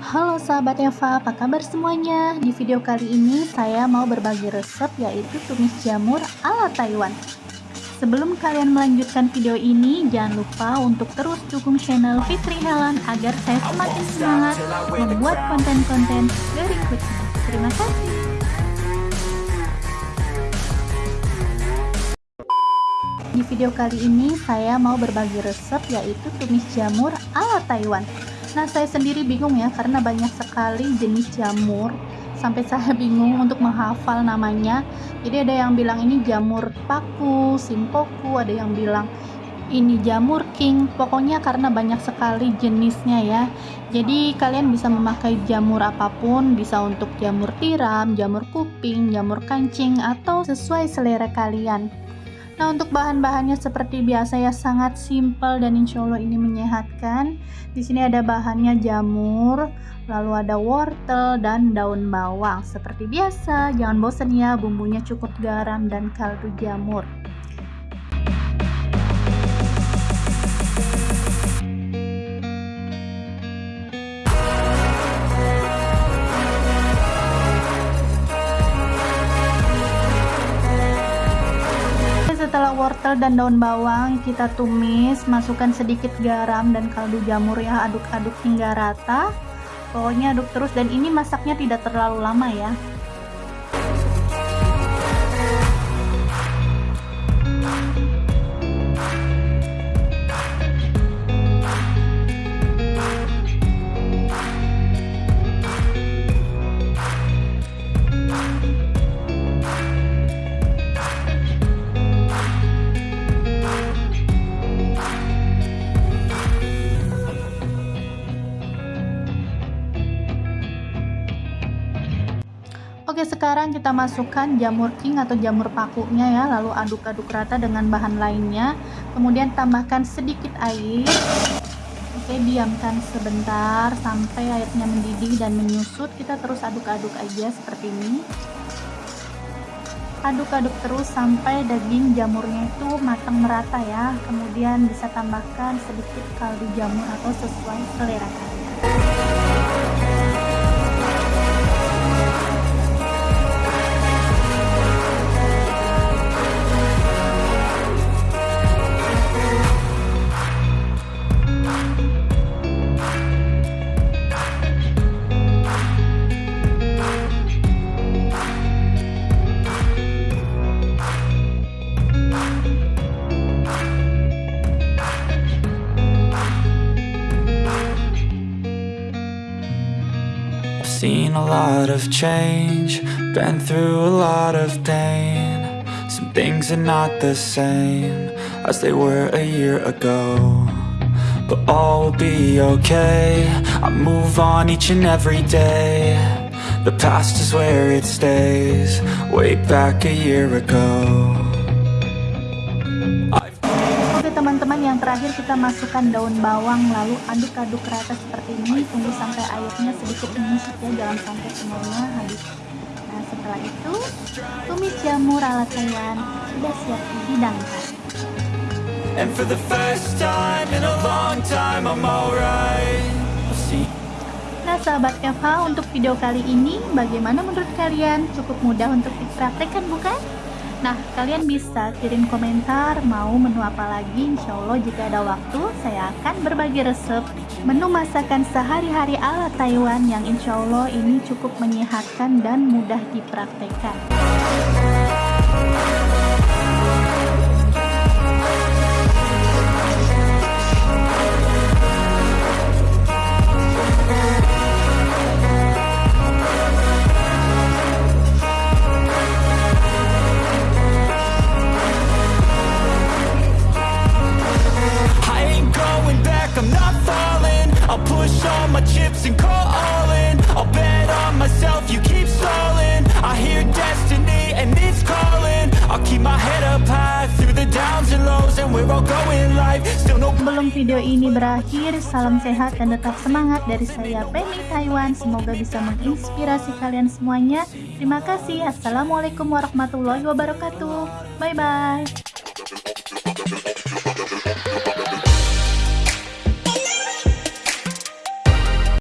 Halo sahabat Eva, apa kabar semuanya? Di video kali ini saya mau berbagi resep yaitu tumis jamur ala Taiwan. Sebelum kalian melanjutkan video ini, jangan lupa untuk terus dukung channel Fitri Helen agar saya semakin semangat membuat konten-konten berikutnya. Terima kasih. Di video kali ini saya mau berbagi resep yaitu tumis jamur ala Taiwan. Nah, saya sendiri bingung ya karena banyak sekali jenis jamur sampai saya bingung untuk menghafal namanya. Jadi ada yang bilang ini jamur paku, simpoku, ada yang bilang ini jamur king. Pokoknya karena banyak sekali jenisnya ya. Jadi kalian bisa memakai jamur apa pun, bisa untuk jamur tiram, jamur kuping, jamur kancing atau sesuai selera kalian. Nah untuk bahan-bahannya seperti biasa ya sangat simple dan insya Allah ini menyehatkan. Di sini ada bahannya jamur, lalu ada wortel dan daun bawang. Seperti biasa, jangan bosan ya bumbunya cukup garam dan kaldu jamur. Setelah wortel dan daun bawang kita tumis masukkan sedikit garam dan kaldu jamur ya aduk-aduk hingga rata. Pokoknya aduk terus dan ini masaknya tidak terlalu lama ya Oke sekarang kita masukkan jamur king atau jamur pakunya ya lalu aduk-aduk rata dengan bahan lainnya. Kemudian tambahkan sedikit air. Oke diamkan sebentar sampai airnya mendidih dan menyusut. Kita terus aduk-aduk aja seperti ini. Aduk-aduk terus sampai daging jamurnya itu matang merata ya. Kemudian bisa tambahkan sedikit kaldu jamur atau sesuai selera kalian Seen a lot of change, been through a lot of pain. Some things are not the same as they were a year ago But all will be okay, I move on each and every day. The past is where it stays, way back a year ago yang terakhir kita masukkan daun bawang lalu aduk-aduk rata seperti ini tunggu sampai airnya sedikit menyusut ya jangan sampai semuanya habis. Nah setelah itu tumis jamur ala Taiwan sudah siap dihidangkan. Nah sahabat Eva untuk video kali ini bagaimana menurut kalian? Cukup mudah untuk dipraktekkan bukan? Nah, kalian bisa kirim komentar mau menu apa lagi. Insya Allah jika ada waktu, saya akan berbagi resep menu masakan sehari-hari ala Taiwan yang insya Allah ini cukup menyehatkan dan mudah dipraktekkan. sebelum video ini berakhir, salam sehat dan tetap semangat dari saya Penny Taiwan. Semoga bisa menginspirasi kalian semuanya. Terima kasih. Assalamualaikum warahmatullahi wabarakatuh. Bye-bye.